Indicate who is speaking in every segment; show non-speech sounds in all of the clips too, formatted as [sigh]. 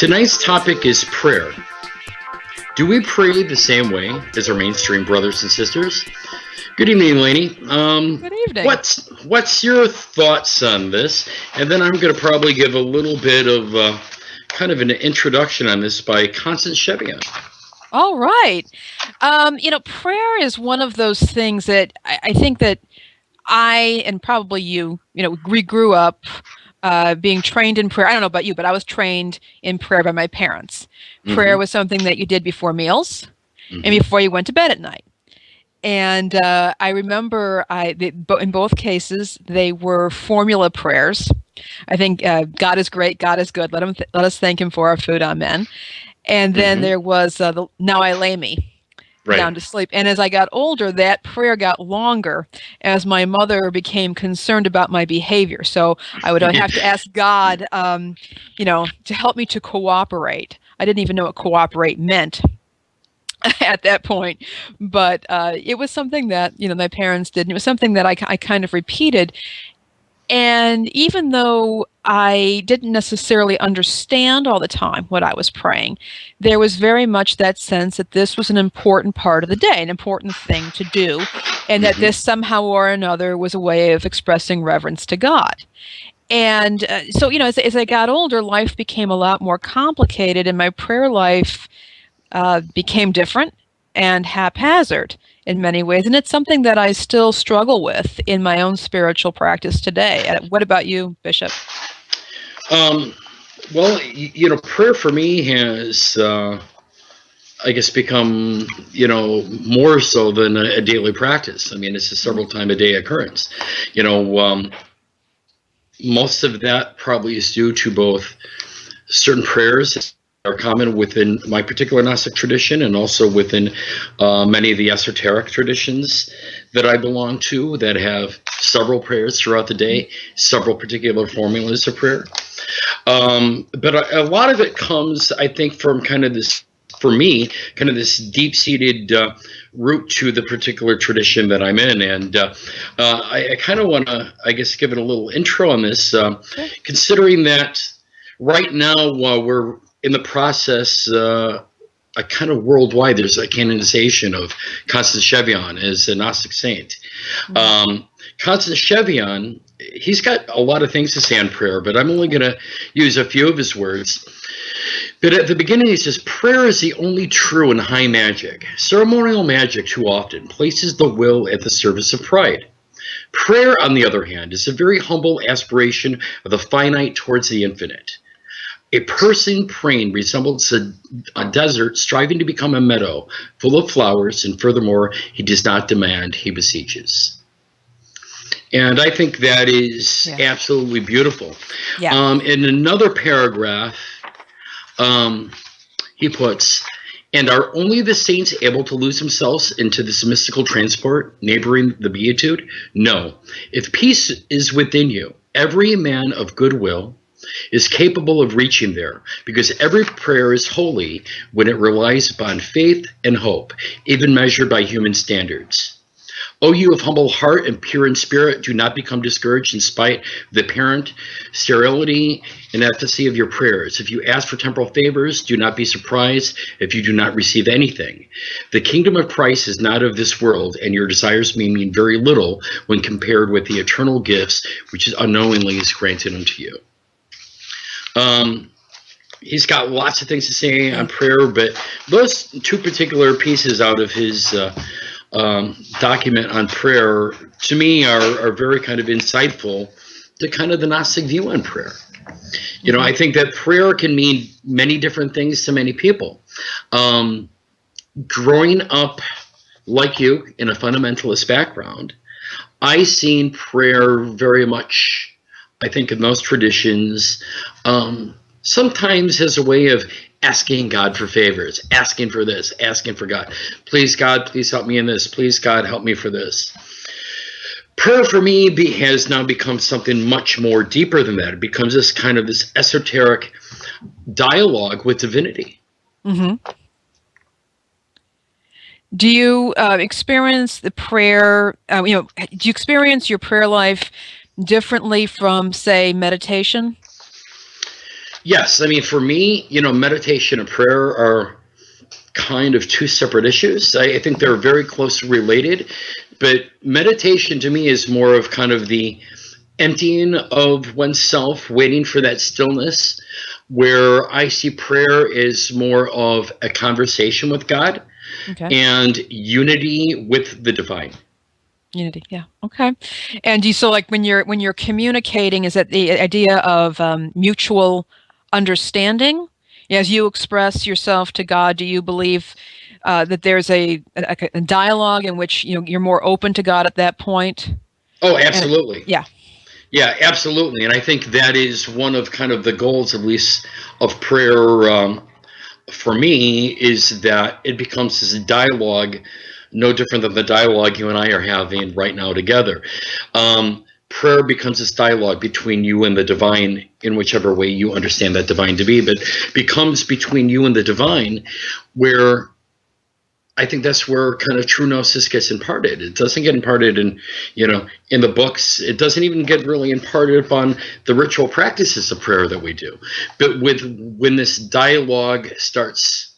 Speaker 1: Tonight's topic is prayer. Do we pray the same way as our mainstream brothers and sisters? Good evening, Lainey. Um,
Speaker 2: Good evening.
Speaker 1: What's what's your thoughts on this? And then I'm going to probably give a little bit of uh, kind of an introduction on this by Constance Chevillon.
Speaker 2: All right. Um, you know, prayer is one of those things that I, I think that I and probably you, you know, we grew up uh, being trained in prayer. I don't know about you, but I was trained in prayer by my parents. Prayer
Speaker 1: Mhm.
Speaker 2: was something that you did before meals
Speaker 1: Mhm.
Speaker 2: and before you went to bed at night. And uh, I remember I the, in both cases they were formula prayers. I think uh, God is great, God is good. Let him th- let us thank Him for our food, Amen. And then
Speaker 1: Mhm.
Speaker 2: there was uh, the Now I lay me
Speaker 1: Right.
Speaker 2: down to sleep. And as I got older, that prayer got longer as my mother became concerned about my behavior. So I would [laughs] have to ask God, um, you know, to help me to cooperate. I didn't even know what cooperate meant [laughs] at that point, but uh, it was something that you know my parents did. And it was something that I, I kind of repeated. And even though I didn't necessarily understand all the time what I was praying, there was very much that sense that this was an important part of the day, an important thing to do, and that
Speaker 1: Mhm.
Speaker 2: this somehow or another was a way of expressing reverence to God. And uh, so, you know, as, as I got older, life became a lot more complicated, and my prayer life uh, became different and haphazard in many ways. And it's something that I still struggle with in my own spiritual practice today. What about you, Bishop?
Speaker 1: Um, well, you know, prayer for me has, uh, I guess, become, you know, more so than a, a daily practice. I mean, it's a several time a day occurrence. You know, um, most of that probably is due to both certain prayers are common within my particular Gnostic tradition and also within uh, many of the esoteric traditions that I belong to that have several prayers throughout the day, several particular formulas of prayer. Um, but a, a lot of it comes, I think, from kind of this, for me, kind of this deep-seated uh, root to the particular tradition that I'm in, and uh, uh, I, I kind of want to, I guess, give it a little intro on this, um,
Speaker 2: Sure.
Speaker 1: considering that right now while we're in the process. Uh, a kind of worldwide, there's a canonization of Constance Chevillon as a Gnostic saint.
Speaker 2: Mhm.
Speaker 1: Um, Constance Chevillon, he's got a lot of things to say on prayer, but I'm only going to use a few of his words. But at the beginning, he says, Prayer is the only true and high magic. Ceremonial magic too often places the will at the service of pride. Prayer, on the other hand, is a very humble aspiration of the finite towards the infinite. A person praying resembles a, a desert striving to become a meadow full of flowers, and furthermore, he does not demand, he beseeches. And I think that is
Speaker 2: Yeah.
Speaker 1: absolutely beautiful.
Speaker 2: Yeah.
Speaker 1: Um, in another paragraph, um, he puts, and are only the saints able to lose themselves into this mystical transport, neighboring the beatitude? No. If peace is within you, every man of goodwill is capable of reaching there because every prayer is holy when it relies upon faith and hope, even measured by human standards. O you of humble heart and pure in spirit, do not become discouraged in spite of the apparent sterility and efficacy of your prayers. If you ask for temporal favors, do not be surprised if you do not receive anything. The kingdom of Christ is not of this world, and your desires may mean very little when compared with the eternal gifts which unknowingly is granted unto you. Um, he's got lots of things to say on prayer, but those two particular pieces out of his uh, um, document on prayer, to me, are, are very kind of insightful to kind of the Gnostic view on prayer. You know, I think that prayer can mean many different things to many people. Um, growing up like you in a fundamentalist background, I seen prayer very much, I think, in most traditions, um, sometimes as a way of asking God for favors, asking for this, asking for God. Please, God, please help me in this. Please, God, help me for this. Prayer for me be, has now become something much more deeper than that. It becomes this kind of this esoteric dialogue with divinity.
Speaker 2: hmm Do you uh, experience the prayer? Uh, you know, do you experience your prayer life differently from, say, meditation?
Speaker 1: Yes, I mean for me, you know, meditation and prayer are kind of two separate issues. I, I think they're very closely related, but meditation to me is more of kind of the emptying of oneself, waiting for that stillness, where I see prayer is more of a conversation with God
Speaker 2: Okay.
Speaker 1: and unity with the divine.
Speaker 2: Unity. Yeah. Okay. And do you so like when you're when you're communicating, is it the idea of um, mutual understanding? As you express yourself to God, do you believe uh, that there's a, a, a dialogue in which you know you're more open to God at that point?
Speaker 1: Oh, absolutely.
Speaker 2: yeah.
Speaker 1: Yeah, absolutely. And I think that is one of kind of the goals, at least, of prayer um, for me, is that it becomes this dialogue, no different than the dialogue you and I are having right now together. Um, prayer becomes this dialogue between you and the divine in whichever way you understand that divine to be, but becomes between you and the divine where I think that's where kind of true gnosis gets imparted. It doesn't get imparted in, you know, in the books. It doesn't even get really imparted upon the ritual practices of prayer that we do. But with when this dialogue starts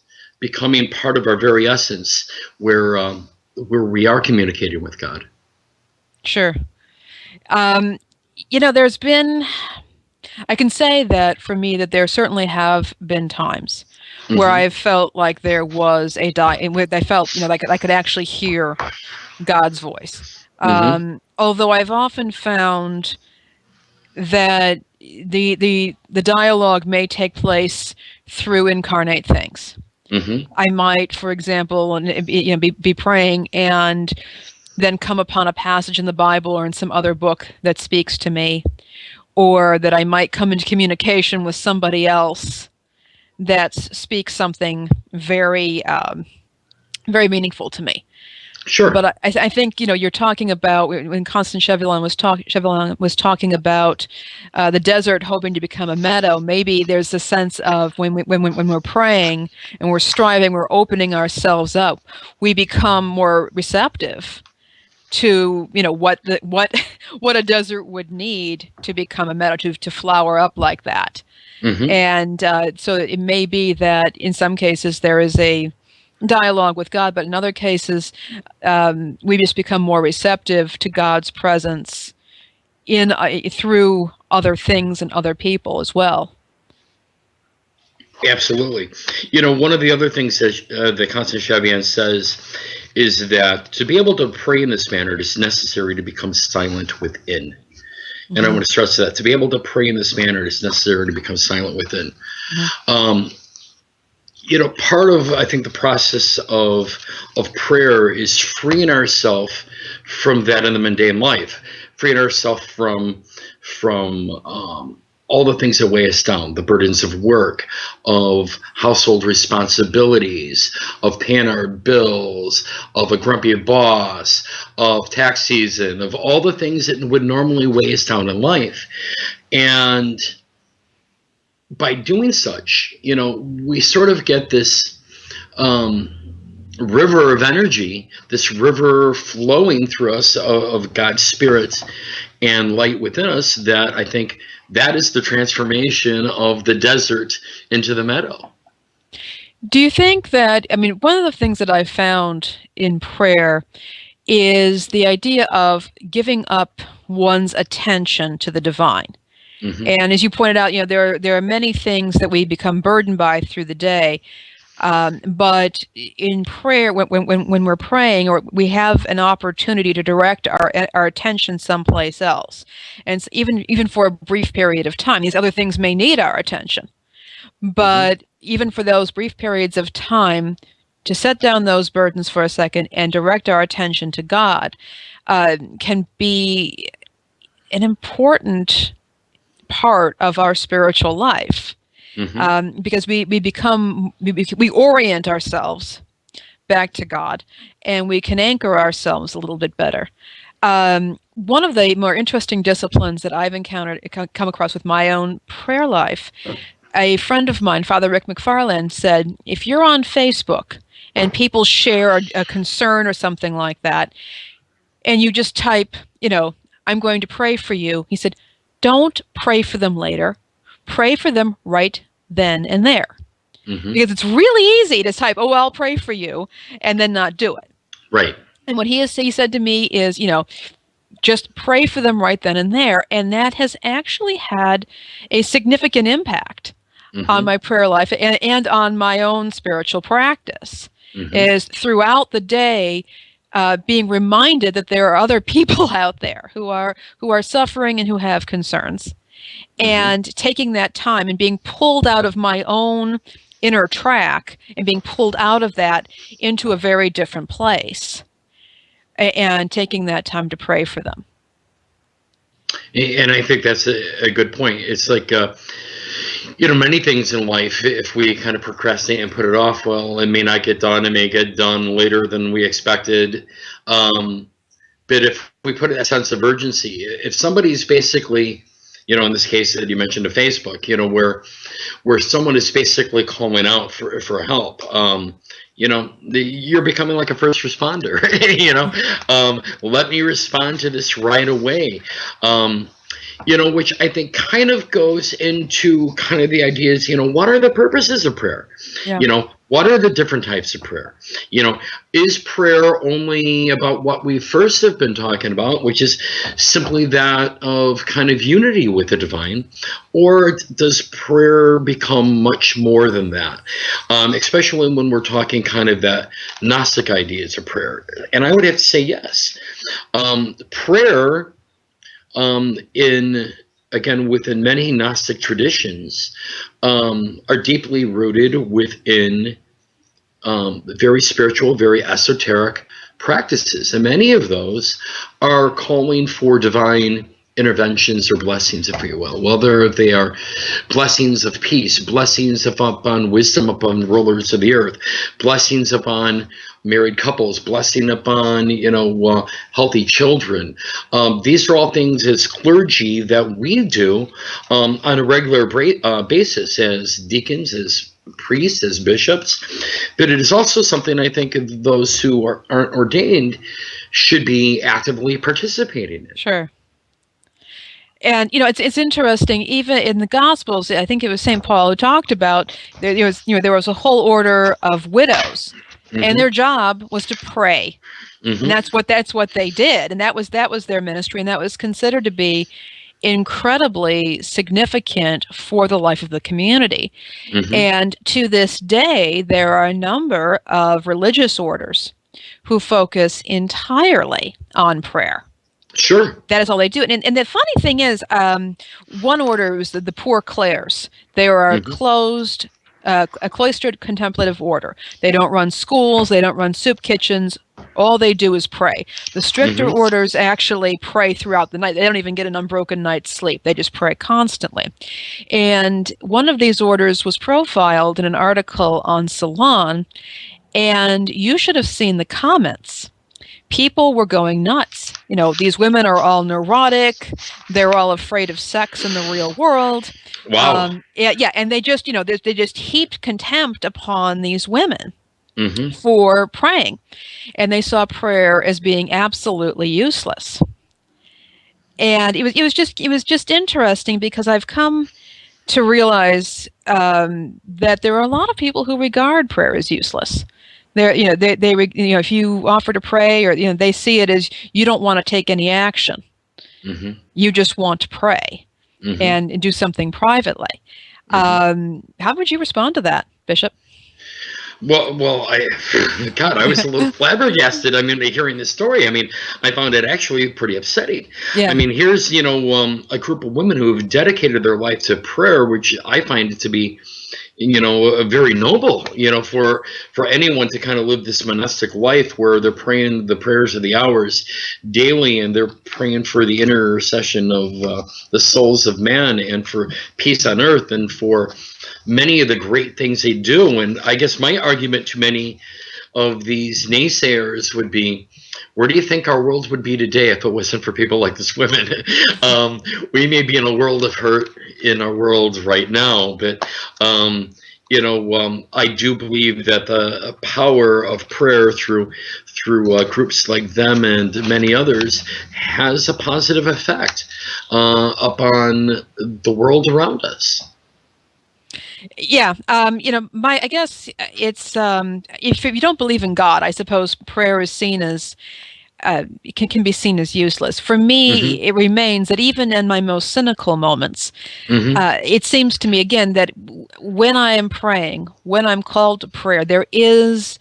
Speaker 1: becoming part of our very essence, where um, where we are communicating with God.
Speaker 2: Sure. Um, you know, there's been, I can say that for me, that there certainly have been times where
Speaker 1: Mhm.
Speaker 2: I've felt like there was a die, and where I felt, you know, like I could actually hear God's voice.
Speaker 1: Mhm.
Speaker 2: Um, although I've often found that the the the dialogue may take place through incarnate things.
Speaker 1: Mhm.
Speaker 2: I might, for example, and be- you know, be, be praying and then come upon a passage in the Bible or in some other book that speaks to me, or that I might come into communication with somebody else that speaks something very, um, very meaningful to me.
Speaker 1: Sure.
Speaker 2: But I, I think you know you're talking about when Constance Chevillon was talking. Chevillon was talking about uh, the desert hoping to become a meadow. Maybe there's a sense of when we, when when we're praying and we're striving, we're opening ourselves up. We become more receptive to you know what the what [laughs] what a desert would need to become a meadow to to flower up like that.
Speaker 1: Mhm.
Speaker 2: And uh, so it may be that in some cases there is a dialogue with God, but in other cases, um, we just become more receptive to God's presence in uh, through other things and other people as well.
Speaker 1: Absolutely. You know, one of the other things that, uh, that Constance Chevillon says is that to be able to pray in this manner, it is necessary to become silent within. And I want to stress that to be able to pray in this manner, it is necessary to become silent within. Um, you know, part of I think the process of of prayer is freeing ourselves from that in the mundane life, freeing ourselves from from um, all the things that weigh us down, the burdens of work, of household responsibilities, of paying our bills, of a grumpy boss, of tax season, of all the things that would normally weigh us down in life. And by doing such, you know, we sort of get this um, river of energy, this river flowing through us of, of God's spirit and light within us that I think that is the transformation of the desert into the meadow.
Speaker 2: Do you think that, I mean, one of the things that I've found in prayer is the idea of giving up one's attention to the divine.
Speaker 1: Mhm.
Speaker 2: And as you pointed out, you know, there, there are many things that we become burdened by through the day. Um, but in prayer, when, when, when we're praying, or we have an opportunity to direct our our attention someplace else, and s even even for a brief period of time, these other things may need our attention. But even for those brief periods of time, to set down those burdens for a second and direct our attention to God uh, can be an important part of our spiritual life
Speaker 1: Mhm.
Speaker 2: um, because we, we become we, we orient ourselves back to God and we can anchor ourselves a little bit better. Um, one of the more interesting disciplines that I've encountered come across with my own prayer life, a friend of mine, Father Rick McFarland, said, if you're on Facebook and people share a, a concern or something like that, and you just type, you know, I'm going to pray for you, he said, don't pray for them later pray for them right then and there.
Speaker 1: hmm
Speaker 2: Because it's really easy to type, oh, I'll pray for you, and then not do it.
Speaker 1: Right.
Speaker 2: And what he has he said to me is, you know, just pray for them right then and there. And that has actually had a significant impact
Speaker 1: Mhm.
Speaker 2: on my prayer life and, and on my own spiritual practice.
Speaker 1: Mhm.
Speaker 2: Is throughout the day uh, being reminded that there are other [laughs] people out there who are who are suffering and who have concerns,
Speaker 1: Mhm.
Speaker 2: and taking that time and being pulled out of my own inner track and being pulled out of that into a very different place and taking that time to pray for them.
Speaker 1: And I think that's a, a good point. It's like, uh, you know, many things in life, if we kind of procrastinate and put it off, well, it may not get done. It may get done later than we expected. Um, but if we put a sense of urgency, if somebody's basically, you know, in this case that you mentioned to Facebook, you know, where where someone is basically calling out for for help, um, you know, the, you're becoming like a first responder. [laughs] you know, um, let me respond to this right away. Um, you know, which I think kind of goes into kind of the ideas, you know, what are the purposes of prayer?
Speaker 2: Yeah.
Speaker 1: You know, what are the different types of prayer? You know, is prayer only about what we first have been talking about, which is simply that of kind of unity with the divine? Or does prayer become much more than that? Um, especially when we're talking kind of that Gnostic ideas of prayer. And I would have to say yes. Um, prayer um, in again within many Gnostic traditions um, are deeply rooted within um, very spiritual, very esoteric practices, and many of those are calling for divine interventions or blessings, if you will. Whether they are blessings of peace, blessings upon wisdom upon rulers of the earth, blessings upon married couples, blessing upon you know uh, healthy children. Um, these are all things as clergy that we do um, on a regular uh, basis as deacons, as priests, as bishops. But it is also something I think those who are, aren't ordained should be actively participating in.
Speaker 2: Sure. And you know, it's it's interesting. Even in the Gospels, I think it was Saint Paul who talked about there was you know there was a whole order of widows, and their job was to pray,
Speaker 1: Mhm,
Speaker 2: and that's what that's what they did, and that was that was their ministry, and that was considered to be incredibly significant for the life of the community.
Speaker 1: mhm,
Speaker 2: And to this day, there are a number of religious orders who focus entirely on prayer
Speaker 1: Sure.
Speaker 2: that is all they do. And, and the funny thing is, um, one order was the, the Poor Clares. They are a
Speaker 1: Mhm.
Speaker 2: closed, uh, a cloistered contemplative order. They don't run schools. They don't run soup kitchens. All they do is pray. The stricter
Speaker 1: Mhm.
Speaker 2: orders actually pray throughout the night. They don't even get an unbroken night's sleep. They just pray constantly. And one of these orders was profiled in an article on Salon, and you should have seen the comments people were going nuts. You know, these women are all neurotic. They're all afraid of sex in the real world.
Speaker 1: Wow.
Speaker 2: Um, yeah, yeah, and they just, you know, they, they just heaped contempt upon these women
Speaker 1: hmm
Speaker 2: for praying, and they saw prayer as being absolutely useless. And it was, it was just, it was just interesting because I've come to realize um, that there are a lot of people who regard prayer as useless. They're, you know, they, they, you know, if you offer to pray, or you know, they see it as you don't want to take any action.
Speaker 1: hmm
Speaker 2: You just want to pray
Speaker 1: hmm
Speaker 2: and, and do something privately. Um, how would you respond to that, Bishop?
Speaker 1: Well, well, I, [sighs] God, I was a little [laughs] flabbergasted. I mean, hearing this story, I mean, I found it actually pretty upsetting.
Speaker 2: Yeah.
Speaker 1: I mean, here's you know um, a group of women who have dedicated their life to prayer, which I find it to be, you know, very noble. You know, for for anyone to kind of live this monastic life where they're praying the prayers of the hours daily, and they're praying for the intercession of uh, the souls of man and for peace on earth and for many of the great things they do. And I guess my argument to many of these naysayers would be where do you think our world would be today if it wasn't for people like this women? [laughs] um, we may be in a world of hurt in our world right now, but um, you know, um, I do believe that the power of prayer through through uh, groups like them and many others has a positive effect uh, upon the world around us.
Speaker 2: Yeah, um, you know, my I guess it's um, if, if you don't believe in God, I suppose prayer is seen as uh, can, can be seen as useless. For me, mm-hmm. it remains that even in my most cynical moments, mm-hmm. uh, it seems to me again that when I am praying, when I'm called to prayer, there is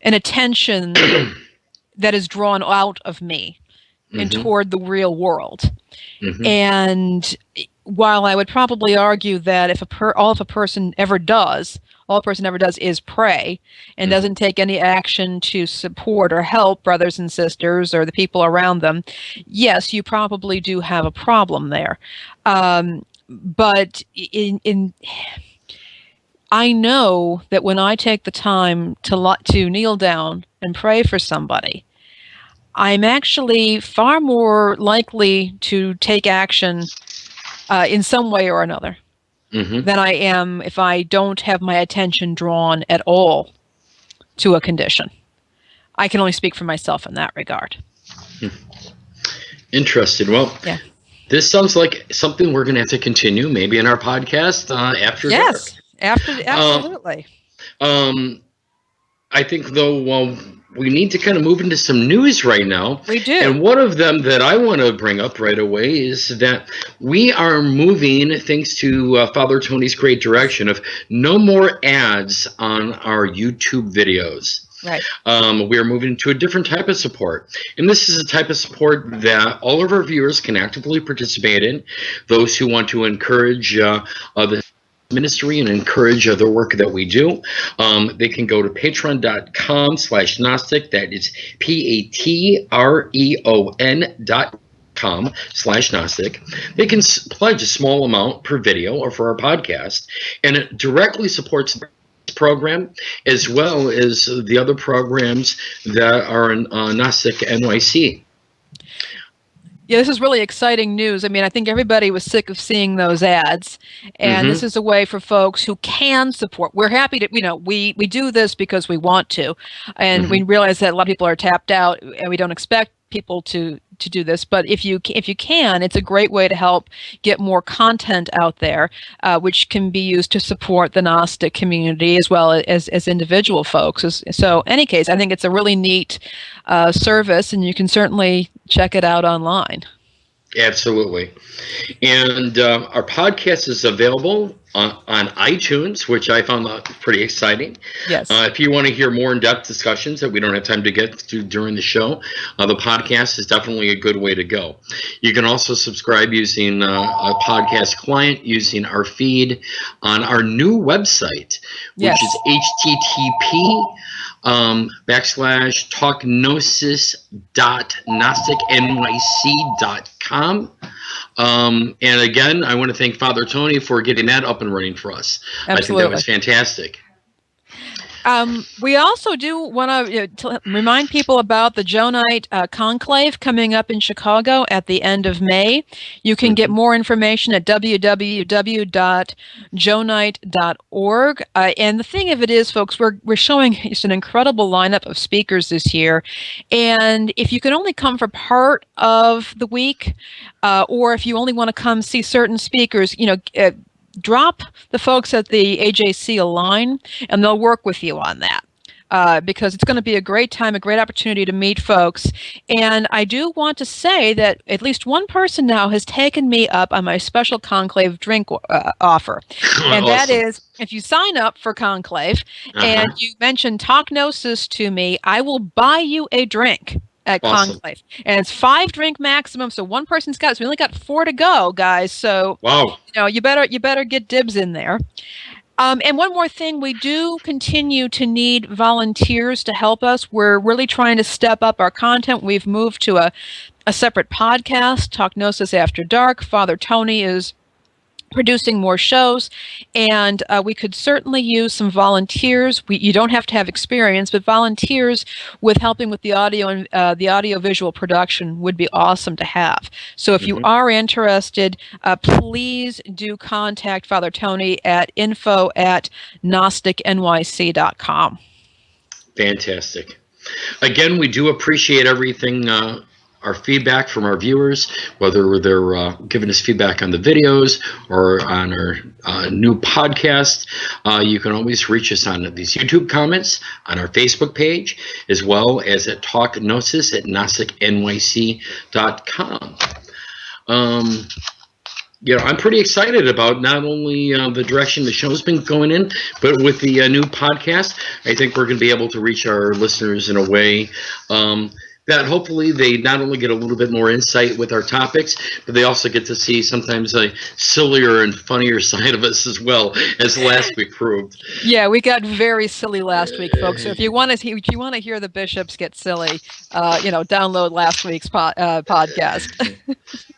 Speaker 2: an attention [coughs] that is drawn out of me mm-hmm. and toward the real world. Mm-hmm. And while I would probably argue that if a per, all if a person ever does, all a person ever does is pray and mm-hmm. doesn't take any action to support or help brothers and sisters or the people around them, yes, you probably do have a problem there. Um, but in, in I know that when I take the time to to kneel down and pray for somebody, I'm actually far more likely to take action uh, in some way or another mm-hmm. than I am if I don't have my attention drawn at all to a condition. I can only speak for myself in that regard. Hmm.
Speaker 1: Interesting. Well, yeah. This sounds like something we're going to have to continue, maybe in our podcast uh, after.
Speaker 2: Yes, dark. after um, absolutely.
Speaker 1: Um, um, I think though, well, we need to kind of move into some news right now.
Speaker 2: We do.
Speaker 1: And one of them that I want to bring up right away is that we are moving, thanks to uh, Father Tony's great direction, of no more ads on our YouTube videos.
Speaker 2: Right.
Speaker 1: Um, we are moving to a different type of support. And this is a type of support that all of our viewers can actively participate in. Those who want to encourage uh, uh, the ministry and encourage the work that we do. Um, they can go to patreon.com slash Gnostic. That is P-A-T-R-E-O-N dot com slash Gnostic. They can pledge a small amount per video or for our podcast, and it directly supports this program as well as the other programs that are in uh, Gnostic NYC.
Speaker 2: Yeah, this is really exciting news. I mean, I think everybody was sick of seeing those ads, and mm-hmm. this is a way for folks who can support. We're happy to, you know, we we do this because we want to, and mm-hmm. we realize that a lot of people are tapped out, and we don't expect people to to do this but if you if you can it's a great way to help get more content out there uh, which can be used to support the gnostic community as well as as individual folks. So any case i think it's a really neat uh, service and you can certainly check it out online
Speaker 1: Absolutely. And uh, our podcast is available on, on, iTunes, which I found pretty exciting.
Speaker 2: Yes.
Speaker 1: Uh, if you want to hear more in depth discussions that we don't have time to get to during the show, uh, the podcast is definitely a good way to go. You can also subscribe using uh, a podcast client using our feed on our new website, which yes. is http um, backslash talkgnosis.gnosticnyc.com. Um, and again, I want to thank Father Tony for getting that up and running for us. Absolutely. I think that was fantastic.
Speaker 2: Um, we also do want you know, to remind people about the Johannite uh, Conclave coming up in Chicago at the end of May. You can get mm-hmm. more information at www.johannite.org. Uh, and the thing of it is, folks, we're, we're showing just an incredible lineup of speakers this year. And if you can only come for part of the week, uh, or if you only want to come see certain speakers, you know, uh, drop the folks at the AJC a line and they'll work with you on that. Uh, because it's going to be a great time, a great opportunity to meet folks. And I do want to say that at least one person now has taken me up on my special conclave drink uh, offer. [laughs] and awesome. that is if you sign up for conclave uh-huh. and you mention talk gnosis to me, I will buy you a drink at awesome. Conclave. And it's five drink maximum. So one person's got, so we only got four to go, guys. So,
Speaker 1: wow.
Speaker 2: you know, you better, you better get dibs in there. Um, and one more thing, we do continue to need volunteers to help us. We're really trying to step up our content. We've moved to a, a separate podcast, Talk Gnosis After Dark. Father Tony is producing more shows and uh, we could certainly use some volunteers we, you don't have to have experience but volunteers with helping with the audio and uh, the audio visual production would be awesome to have so if mm -hmm. you mm-hmm. are interested uh, please do contact father tony at info at gnosticnyc.com
Speaker 1: fantastic again we do appreciate everything uh, our feedback from our viewers, whether they're uh, giving us feedback on the videos or on our uh, new podcast. Uh, you can always reach us on these YouTube comments, on our Facebook page, as well as at Talk Gnosis at GnosticNYC.com. Um, you know, I'm pretty excited about not only uh, the direction the show's been going in, but with the uh, new podcast, I think we're going to be able to reach our listeners in a way um, that hopefully they not only get a little bit more insight with our topics, but they also get to see sometimes a sillier and funnier [laughs] side of us as well, as last week proved.
Speaker 2: Yeah, we got very silly last week, folks. So if you want to, if you want to hear the bishops get silly, uh, you know, download last week's po- uh, podcast. [laughs]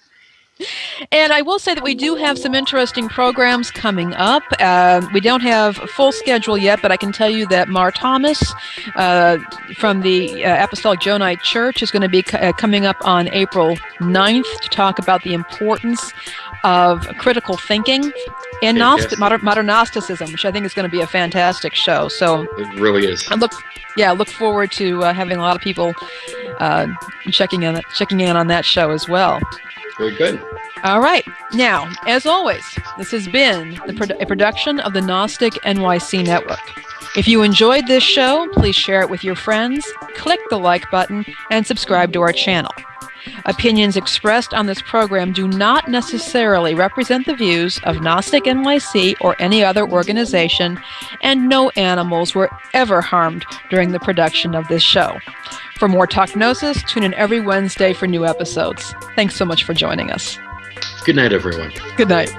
Speaker 2: And I will say that we do have some interesting programs coming up. Uh, we don't have a full schedule yet, but I can tell you that Mar Thomas uh, from the uh, Apostolic Johannite Church is going to be uh, coming up on April 9th to talk about the importance of critical thinking and Gnostic, modern, modern Gnosticism, which I think is going to be a fantastic show. So
Speaker 1: it really is.
Speaker 2: I look, yeah, look forward to uh, having a lot of people uh, checking in checking in on that show as well.
Speaker 1: Very good.
Speaker 2: All right. Now, as always, this has been the, a production of the Gnostic NYC Network. If you enjoyed this show, please share it with your friends, click the like button, and subscribe to our channel. Opinions expressed on this program do not necessarily represent the views of Gnostic NYC or any other organization, and no animals were ever harmed during the production of this show. For more Talk Gnosis, tune in every Wednesday for new episodes. Thanks so much for joining us.
Speaker 1: Good night, everyone.
Speaker 2: Good night.